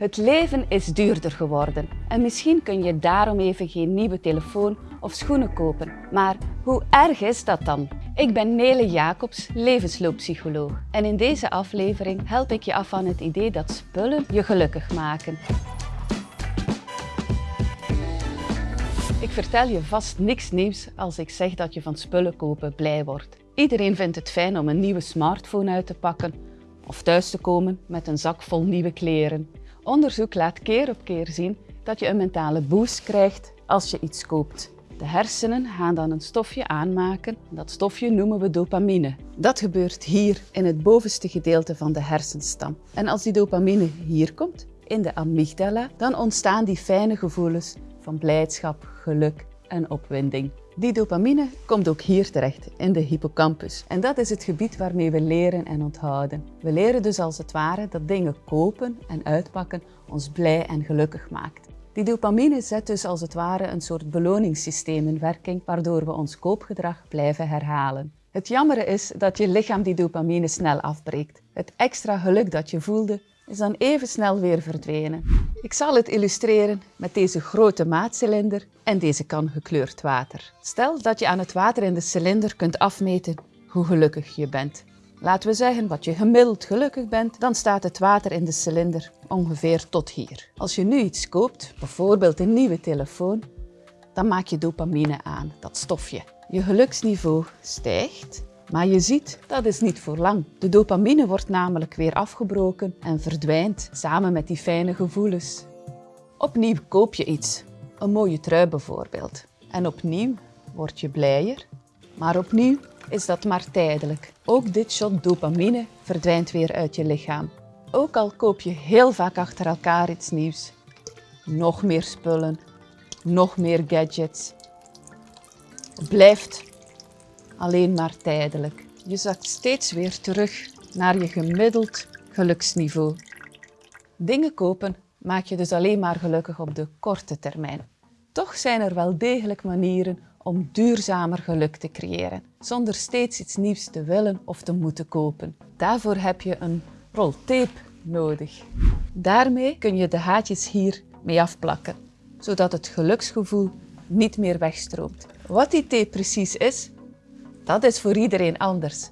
Het leven is duurder geworden en misschien kun je daarom even geen nieuwe telefoon of schoenen kopen. Maar hoe erg is dat dan? Ik ben Nele Jacobs, levenslooppsycholoog. En in deze aflevering help ik je af van het idee dat spullen je gelukkig maken. Ik vertel je vast niks nieuws als ik zeg dat je van spullen kopen blij wordt. Iedereen vindt het fijn om een nieuwe smartphone uit te pakken of thuis te komen met een zak vol nieuwe kleren. Onderzoek laat keer op keer zien dat je een mentale boost krijgt als je iets koopt. De hersenen gaan dan een stofje aanmaken. Dat stofje noemen we dopamine. Dat gebeurt hier in het bovenste gedeelte van de hersenstam. En als die dopamine hier komt, in de amygdala, dan ontstaan die fijne gevoelens van blijdschap, geluk en opwinding. Die dopamine komt ook hier terecht, in de hippocampus. En dat is het gebied waarmee we leren en onthouden. We leren dus als het ware dat dingen kopen en uitpakken ons blij en gelukkig maakt. Die dopamine zet dus als het ware een soort beloningssysteem in werking, waardoor we ons koopgedrag blijven herhalen. Het jammere is dat je lichaam die dopamine snel afbreekt. Het extra geluk dat je voelde, is dan even snel weer verdwenen. Ik zal het illustreren met deze grote maatcilinder en deze kan gekleurd water. Stel dat je aan het water in de cilinder kunt afmeten hoe gelukkig je bent. Laten we zeggen wat je gemiddeld gelukkig bent, dan staat het water in de cilinder ongeveer tot hier. Als je nu iets koopt, bijvoorbeeld een nieuwe telefoon, dan maak je dopamine aan, dat stofje. Je geluksniveau stijgt maar je ziet, dat is niet voor lang. De dopamine wordt namelijk weer afgebroken en verdwijnt samen met die fijne gevoelens. Opnieuw koop je iets, een mooie trui bijvoorbeeld. En opnieuw word je blijer, maar opnieuw is dat maar tijdelijk. Ook dit shot dopamine verdwijnt weer uit je lichaam. Ook al koop je heel vaak achter elkaar iets nieuws. Nog meer spullen, nog meer gadgets. Blijft alleen maar tijdelijk. Je zakt steeds weer terug naar je gemiddeld geluksniveau. Dingen kopen maak je dus alleen maar gelukkig op de korte termijn. Toch zijn er wel degelijk manieren om duurzamer geluk te creëren, zonder steeds iets nieuws te willen of te moeten kopen. Daarvoor heb je een rol tape nodig. Daarmee kun je de haatjes hier mee afplakken, zodat het geluksgevoel niet meer wegstroomt. Wat die tape precies is, dat is voor iedereen anders.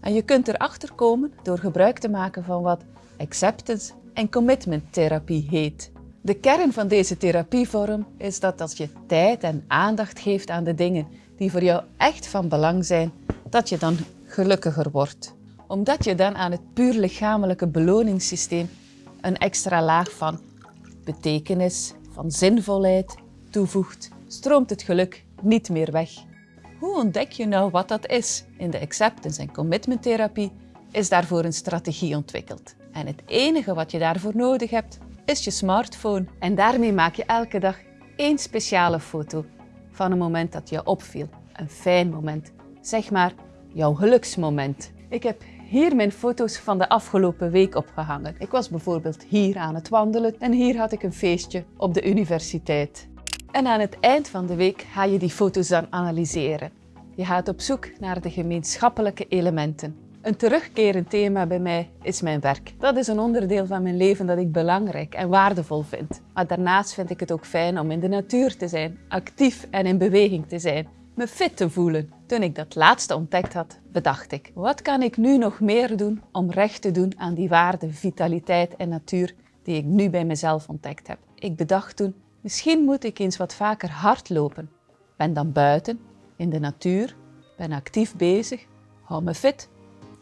En je kunt erachter komen door gebruik te maken van wat acceptance en commitment therapie heet. De kern van deze therapievorm is dat als je tijd en aandacht geeft aan de dingen die voor jou echt van belang zijn, dat je dan gelukkiger wordt. Omdat je dan aan het puur lichamelijke beloningssysteem een extra laag van betekenis, van zinvolheid toevoegt, stroomt het geluk niet meer weg. Hoe ontdek je nou wat dat is? In de acceptance- en commitment therapie is daarvoor een strategie ontwikkeld. En het enige wat je daarvoor nodig hebt, is je smartphone. En daarmee maak je elke dag één speciale foto van een moment dat je opviel. Een fijn moment. Zeg maar, jouw geluksmoment. Ik heb hier mijn foto's van de afgelopen week opgehangen. Ik was bijvoorbeeld hier aan het wandelen en hier had ik een feestje op de universiteit. En aan het eind van de week ga je die foto's dan analyseren. Je gaat op zoek naar de gemeenschappelijke elementen. Een terugkerend thema bij mij is mijn werk. Dat is een onderdeel van mijn leven dat ik belangrijk en waardevol vind. Maar daarnaast vind ik het ook fijn om in de natuur te zijn, actief en in beweging te zijn, me fit te voelen. Toen ik dat laatste ontdekt had, bedacht ik, wat kan ik nu nog meer doen om recht te doen aan die waarde, vitaliteit en natuur die ik nu bij mezelf ontdekt heb. Ik bedacht toen, Misschien moet ik eens wat vaker hardlopen. Ben dan buiten, in de natuur, ben actief bezig, hou me fit.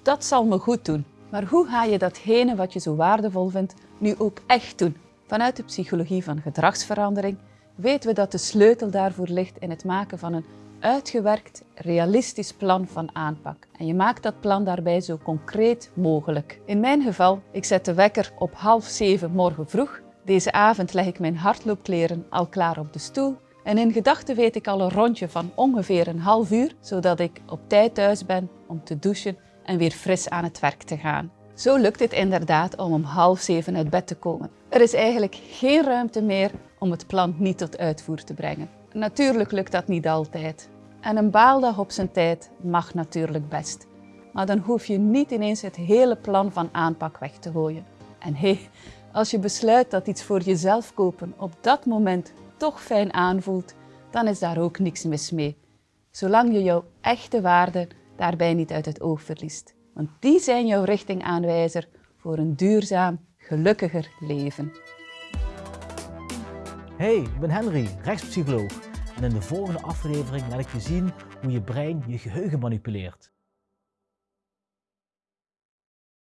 Dat zal me goed doen. Maar hoe ga je datgene wat je zo waardevol vindt nu ook echt doen? Vanuit de psychologie van gedragsverandering weten we dat de sleutel daarvoor ligt in het maken van een uitgewerkt, realistisch plan van aanpak. En je maakt dat plan daarbij zo concreet mogelijk. In mijn geval, ik zet de wekker op half zeven morgen vroeg deze avond leg ik mijn hardloopkleren al klaar op de stoel en in gedachten weet ik al een rondje van ongeveer een half uur, zodat ik op tijd thuis ben om te douchen en weer fris aan het werk te gaan. Zo lukt het inderdaad om om half zeven uit bed te komen. Er is eigenlijk geen ruimte meer om het plan niet tot uitvoer te brengen. Natuurlijk lukt dat niet altijd. En een baaldag op zijn tijd mag natuurlijk best. Maar dan hoef je niet ineens het hele plan van aanpak weg te gooien. En hé, Als je besluit dat iets voor jezelf kopen op dat moment toch fijn aanvoelt, dan is daar ook niks mis mee. Zolang je jouw echte waarden daarbij niet uit het oog verliest. Want die zijn jouw richtingaanwijzer voor een duurzaam, gelukkiger leven. Hey, ik ben Henry, rechtspsycholoog. En in de volgende aflevering laat ik je zien hoe je brein je geheugen manipuleert.